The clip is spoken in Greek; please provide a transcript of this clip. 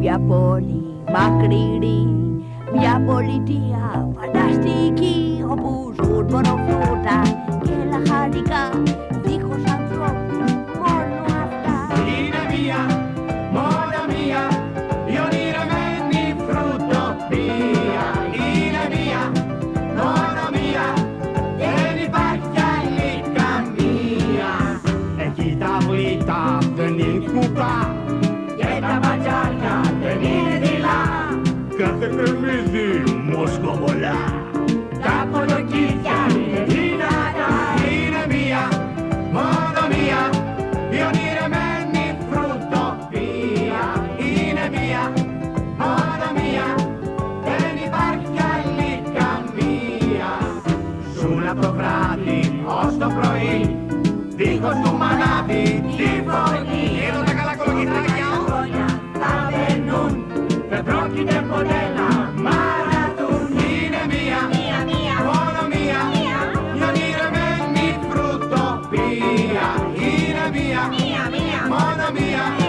μια πόλη μακρινή μια πολιτεία φανταστική όπου ζουν μονοφρούτα και λαχανικά δίχως ανθρώπους μόνο αυτά Είναι μία, μόνο μία η ονειρεμένη φρουτοπία Είναι μία, μόνο μία δεν υπάρχει άλλη καμία Εκεί τα βλήτα μοσκοβολά Τα κολοκύθια είναι δυνατά Είναι μία, μόνο μία. Η ονειρεμένη φρουτοπία Είναι μία, μόνο μία. Δεν υπάρχει άλλη καμία. Ζουν από το βράδυ ως το πρωί. Δίχως του μανάβι τη φωνή. Εδώ τα καλά κολοκυθάκια χρόνια θα δεν πρόκειται ποτέ mía, mía, mía, mía.